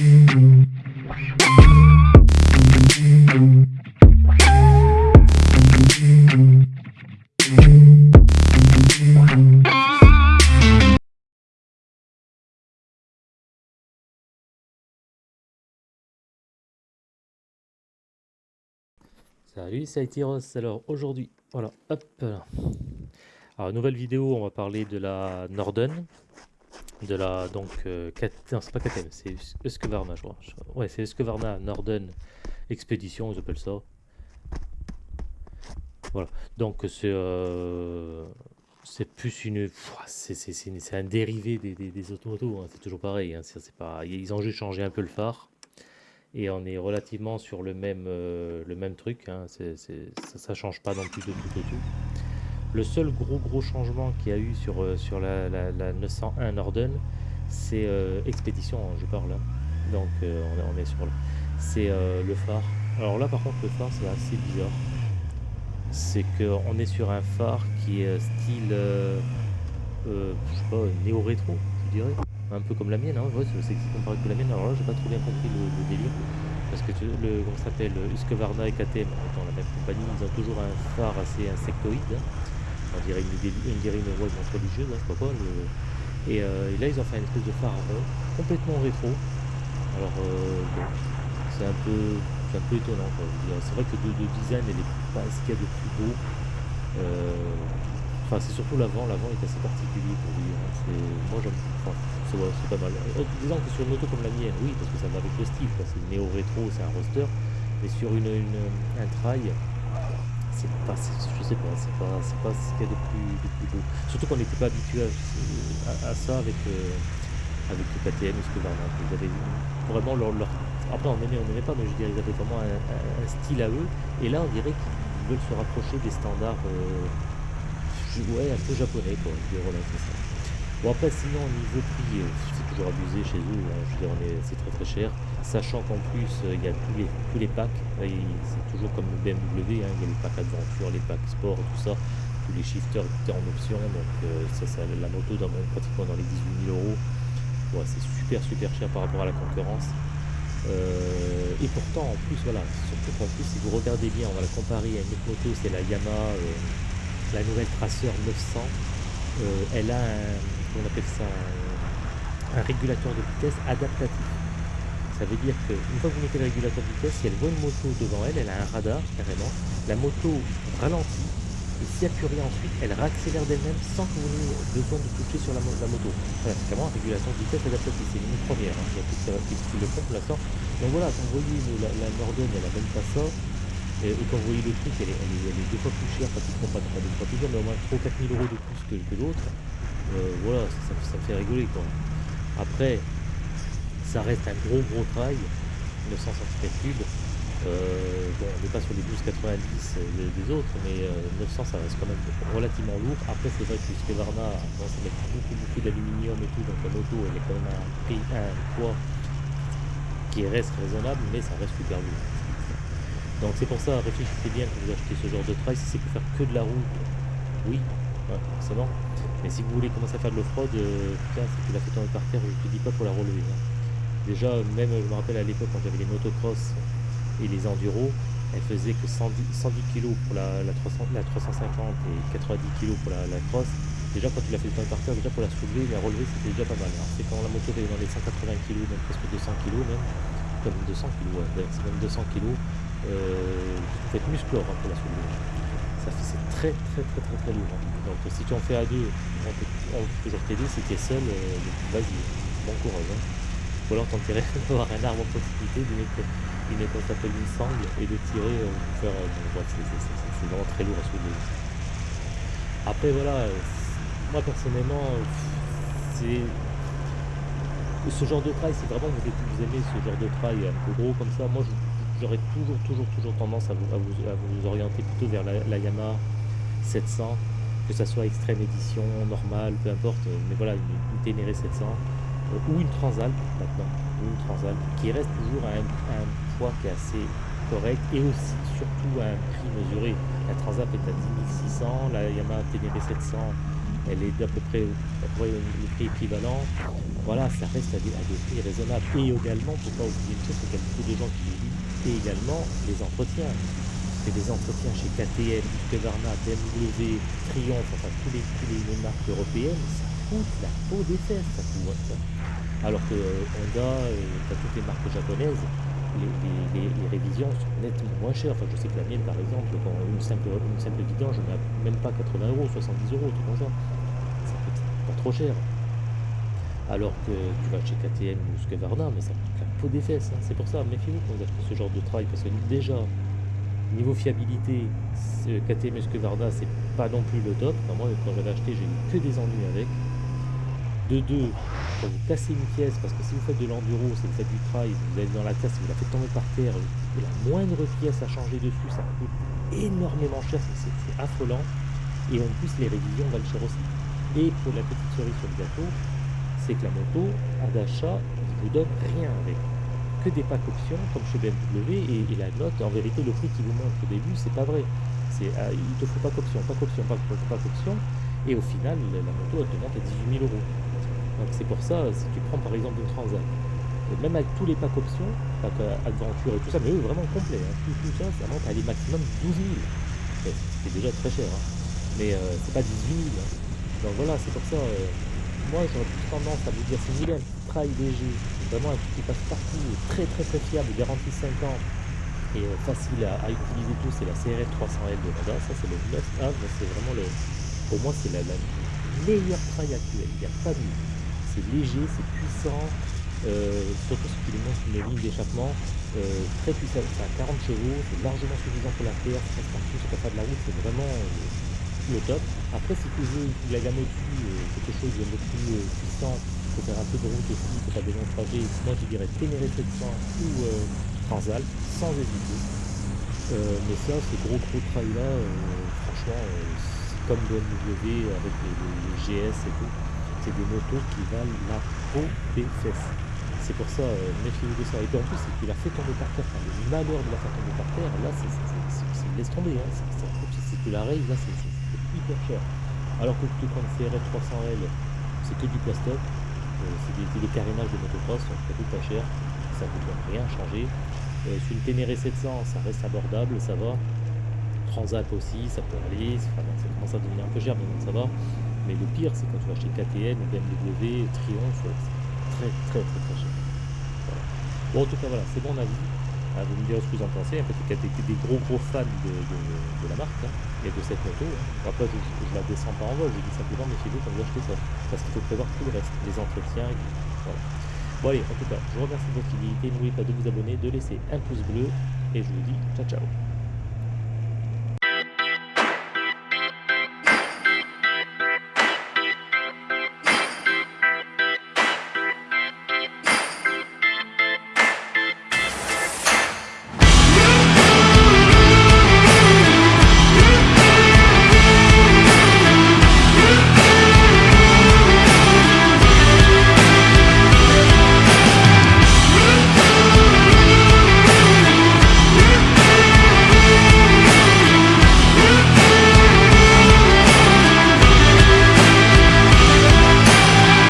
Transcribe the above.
Salut, c'est Aitiros. Alors aujourd'hui, voilà, hop. Alors nouvelle vidéo, on va parler de la Norden, de la donc euh, non c'est pas KTM, c'est Husqvarna je crois. Ouais, c'est Husqvarna Norden Expédition, ils appellent ça. Voilà, donc c'est euh, c'est plus une, c'est un dérivé des, des, des automotos, hein. c'est toujours pareil. Hein. c'est pas, ils ont juste changé un peu le phare et on est relativement sur le même, euh, le même truc, hein. ça, ne change pas non plus de tout au tout. Le seul gros gros changement qu'il y a eu sur, euh, sur la, 901 Norden, c'est euh, Expédition, hein, je parle là. Donc on, est sur c'est le phare. Alors là par contre le phare c'est assez bizarre. C'est qu'on est sur un phare qui est style, je sais pas, néo-rétro, je dirais un peu comme la mienne, hein, ouais, c'est comparé que la mienne. Alors là, j'ai pas trop bien compris le, délire. Parce que le, comment s'appelle, Husqvarna et KTM, étant la même compagnie, ils ont toujours un phare assez insectoïde. Hein. On dirait une, une, dirait une religieuse, je sais pas. Et, euh, et, là, ils ont fait une espèce de phare complètement rétro. Alors, euh, c'est un peu un peu étonnant. C'est vrai que de, design, elle est pas ce qu'il y a de plus beau. Euh, Enfin, c'est surtout l'avant, l'avant est assez particulier pour lui. Hein. Moi, j'aime, c'est pas mal. Euh, disons que sur une moto comme la mienne, oui, parce que ça va avec le style, c'est néo-rétro, c'est un roster, mais sur une, un trail, c'est pas, je sais pas, c'est pas, c'est pas ce qu'il y a de plus, de plus beau. Surtout qu'on n'était pas habitué à, ça avec, euh, avec le KTM ou ce que Ils avaient vraiment leur, leur... Après, on aimait, on n'aimait pas, mais je dirais, ils avaient vraiment un, style à eux. Et là, on dirait qu'ils veulent se rapprocher des standards. Euh, ouais, un peu japonais, quoi. Je dirais, voilà, ça. Bon, après, sinon, au niveau prix, euh, c'est toujours abusé chez eux. Hein. Je veux dire, c'est très très cher. Sachant qu'en plus, euh, il y a tous les, tous les packs. C'est toujours comme le BMW, hein. il y a les packs aventure, les packs sport, tout ça. Tous les shifters étaient en option. Donc, euh, ça, ça, la moto, dans, pratiquement dans les 18 000 euros. C'est super super cher par rapport à la concurrence. et pourtant, en plus, voilà, surtout qu'en plus, si vous regardez bien, on va la comparer à une autre moto, c'est la Yamaha la nouvelle Tracer 900, euh, elle a un, on appelle ça un, régulateur de vitesse adaptatif. Ça veut dire qu'une fois que vous mettez le régulateur de vitesse, si elle voit une moto devant elle, elle a un radar carrément, la moto ralentit, et s'il n'y a plus rien ensuite, elle réaccélère d'elle-même sans que vous ayez besoin de toucher sur la, moto. Voilà, c'est vraiment un régulateur de vitesse adaptatif, c'est une première, hein. il y a tout qui le font pour l'instant. Donc voilà, quand vous voyez la, la elle n'a même pas ça, et, quand vous voyez le truc, elle est, deux fois plus chère, pratiquement pas, deux fois plus chère, mais au moins 3 4 000 euros de plus que l'autre. Euh, voilà, ça, me fait rigoler quoi. Après, ça reste un gros gros trail, 900 cm3. Euh, bon, on n'est pas sur les 12,90 des, des autres, mais 900 euh, ça reste quand même relativement lourd. Après, c'est vrai que Varna a tendance à mettre beaucoup, beaucoup d'aluminium et tout, donc la moto elle est quand même un, prix, un poids qui reste raisonnable, mais ça reste super lourd. Donc c'est pour ça, réfléchissez bien quand vous achetez ce genre de trail, si c'est pour faire que de la route, oui, forcément. Mais si vous voulez commencer à faire de l'off-road, euh, putain, si tu la fait tomber par terre, je te dis pas pour la relever. Hein. Déjà, même, je me rappelle à l'époque quand j'avais les motocross et les enduros, elles faisaient que 110, kg pour la, 350 et 90 kg pour la, cross. Déjà, quand tu la fais tomber par terre, déjà pour la soulever, la relever, c'était déjà pas mal. C'est quand la moto est dans les 180 kg, même presque 200 kg, même, comme 200 kg, c'est même 200 kg, euh, faut être musclore hein, pour la soulever. Ça c'est très très très très très lourd. Donc si tu en fais à deux, on peut, toujours t'aider. Si tu es seul, euh, vas-y, bon courage. Hein. Ou alors t'intérêt d'avoir un arbre en proximité, mettre une qu'on s'appelle une sangle et de tirer euh, pour faire. Euh, c'est vraiment très lourd à soulever. Après voilà, moi personnellement, c'est ce genre de trail, c'est vraiment vous, vous aimez ce genre de trail un peu gros comme ça, moi je j'aurais toujours, toujours, toujours tendance à vous, à vous, orienter plutôt vers la, Yamaha 700, que ça soit extrême édition, normale, peu importe, mais voilà, une, Ténéré 700, euh, ou une Transalp maintenant, ou une Transalp, qui reste toujours à un, poids qui est assez correct, et aussi, surtout à un prix mesuré. La Transalp est à 10 600, la Yamaha Ténéré 700 elle est d'à peu près, le prix équivalent. Voilà, ça reste à des, prix raisonnables. Et également, faut pas oublier une chose, c'est qu'il y a beaucoup de gens qui et également les entretiens. C'est des entretiens chez KTM, Husqvarna, BMW, Triumph, enfin tous les, les marques européennes, ça coûte la peau des fesses, ça coûte. ça. Alors que euh, Honda, euh, toutes les marques japonaises, les, révisions sont nettement moins chères. Enfin, je sais que la mienne, par exemple, quand une simple, une simple vidange, je n'ai même pas 80 euros, 70 euros, tout comme ça. Ça coûte pas trop cher. Alors que tu vas chez KTM ou Husqvarna, mais ça coûte la peau des fesses. C'est pour ça, méfiez-vous quand vous achetez ce genre de travail, parce que déjà, niveau fiabilité, KTM et Husqvarna, c'est pas non plus le top. Moi, quand j'avais acheté, j'ai eu que des ennuis avec. De deux, quand vous cassez une pièce, parce que si vous faites de l'enduro, si vous faites du trail, vous allez dans la casse, vous la faites tomber par terre, et la moindre pièce à changer dessus, ça coûte énormément cher, c'est affolant. Et en plus, les révisions valent cher aussi. Et pour la petite cerise sur le gâteau, c'est que la moto, à d'achat, ne vous donne rien avec. Que des packs options, comme chez BMW, et, la note, en vérité, le prix qui vous montre au début, c'est pas vrai. C'est, ah, il te faut pas qu'option, pas qu'option, pas qu'option, pas qu'option. Et au final, la moto, elle te monte à 18 000 euros. Donc c'est pour ça, si tu prends par exemple une Transat, euh, même avec tous les packs options, pack euh, aventure et tout ça, mais eux vraiment complet, hein, tout, tout ça, ça monte à aller maximum 12 000. Ouais, C'est déjà très cher, hein. mais euh, c'est pas 18 000. hein. Donc voilà, c'est pour ça, euh, moi j'aurais plus tendance à vous dire, si vous voulez un trail léger, vraiment un truc qui passe partout, très très très fiable, garantie 5 ans, et euh, facile à, utiliser tout, c'est la CRF 300L de Honda, ça c'est le must-have, c'est vraiment le, pour moi c'est la, meilleure trail actuelle, il n'y a pas de. C'est léger, c'est puissant, euh, surtout si tu lui montres une ligne d'échappement euh, très puissante, c'est à 40 chevaux, c'est largement suffisant pour la terre, ça passe partout, pas de la route, c'est vraiment euh, le top. Après si tu veux la gamme au-dessus, euh, quelque chose de plus euh, puissant, il faut faire un peu de route aussi, il faut faire des longs trajets, moi je dirais Ténéré 700 ou euh, Transalp, sans hésiter. Euh, mais ça, ces gros gros trails là, franchement, euh, c'est comme BMW avec les, GS et tout, c'est des motos qui valent la peau des fesses. C'est pour ça, euh, méfiez-vous de ça. Et en plus, c'est qu'il a fait tomber par terre, enfin, le malheur de la faire tomber par terre, là, c'est, laisse tomber, hein. c'est, tu la rayes, là, c'est hyper cher. Alors que prends une CRF 300L, c'est que du plastoc, euh, c'est des, carénages de motocross, donc ça coûte pas cher, ça coûte rien changer. Euh, sur une Ténéré 700, ça reste abordable, ça va. Transat aussi, ça peut aller, enfin, ça commence à devenir un peu cher, mais bon, ça va. Mais le pire, c'est quand tu vas acheter KTM, BMW, Triumph, c'est très très très très cher. Bon, en tout cas, voilà, c'est mon avis. Ah, vous me direz ce que vous en pensez. Y a des, gros gros fans de, la marque hein, et de cette moto. Après, je, la descends pas en vol, je dis simplement méfiez-vous quand vous achetez ça. Parce qu'il faut prévoir tout le reste, les entretiens. et. Voilà. Bon, allez, en tout cas, je vous remercie de votre fidélité. N'oubliez pas de vous abonner, de laisser un pouce bleu. Et je vous dis ciao ciao.